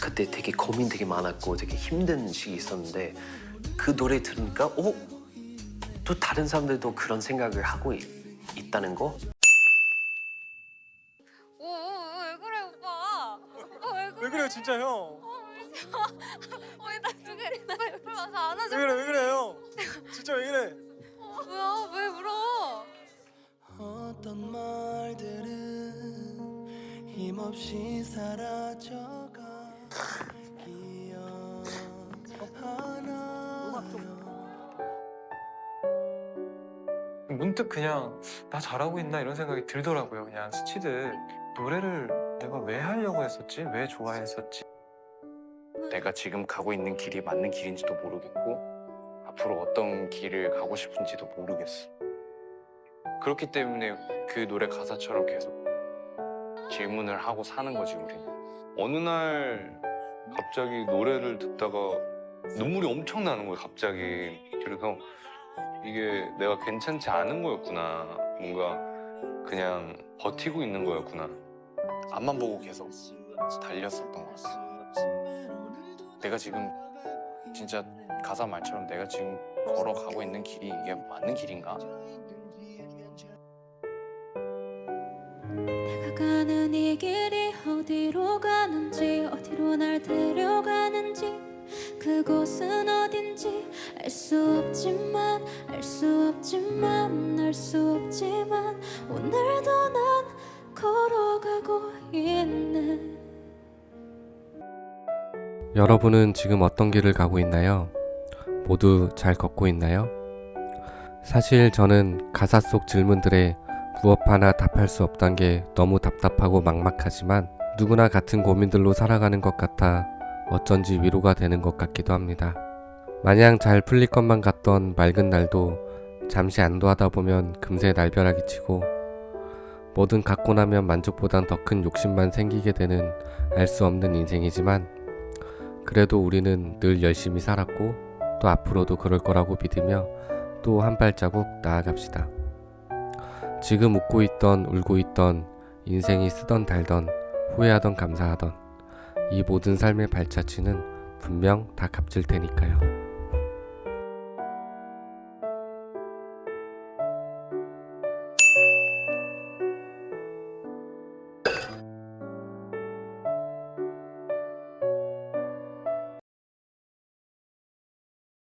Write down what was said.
그때 되게 고민 되게 많았고 되게 힘든 시기 있었는데 그 노래 들으니까 어? 또 다른 사람들도 그런 생각을 하고 있, 있다는 거? 오, 오, 오, 왜 그래 오빠? 오빠 왜 그래? 왜 그래요 진짜 형? 어, 나두 개나 왜 그래? 나 안아줘. 왜 그래 왜 그래요? 진짜 왜 그래? 뭐야? 왜 울어? 어떤 말들은 힘없이 사라져 문득 그냥 나 잘하고 있나 이런 생각이 들더라고요. 그냥 스치듯 노래를 내가 왜 하려고 했었지? 왜 좋아했었지? 내가 지금 가고 있는 길이 맞는 길인지도 모르겠고 앞으로 어떤 길을 가고 싶은지도 모르겠어. 그렇기 때문에 그 노래 가사처럼 계속 질문을 하고 사는 거지 우리는. 어느 날 갑자기 노래를 듣다가 눈물이 엄청 나는 거야 갑자기. 그래서 이게 내가 괜찮지 않은 거였구나. 뭔가 그냥 버티고 있는 거였구나. 앞만 보고 계속 달렸었던 것 같아. 내가 지금 진짜 가사 말처럼 내가 지금 걸어가고 있는 길이 이게 맞는 길인가? 내가 가는 이 길이 어디로 가는지 어디로 날 데려가는지 그곳은 어딘지 알 수 없지만 알 수 없지만 알 수 없지만 오늘도 난 걸어가고 있네 여러분은 지금 어떤 길을 가고 있나요? 모두 잘 걷고 있나요? 사실 저는 가사 속 질문들에 무엇 하나 답할 수 없단 게 너무 답답하고 막막하지만 누구나 같은 고민들로 살아가는 것 같아 어쩐지 위로가 되는 것 같기도 합니다. 마냥 잘 풀릴 것만 같던 맑은 날도 잠시 안도하다 보면 금세 날벼락이 치고 뭐든 갖고 나면 만족보단 더 큰 욕심만 생기게 되는 알 수 없는 인생이지만 그래도 우리는 늘 열심히 살았고 또 앞으로도 그럴 거라고 믿으며 또 한 발자국 나아갑시다. 지금 웃고 있던 울고 있던 인생이 쓰던 달던 후회하던 감사하던 이 모든 삶의 발자취는 분명 다 값질 테니까요.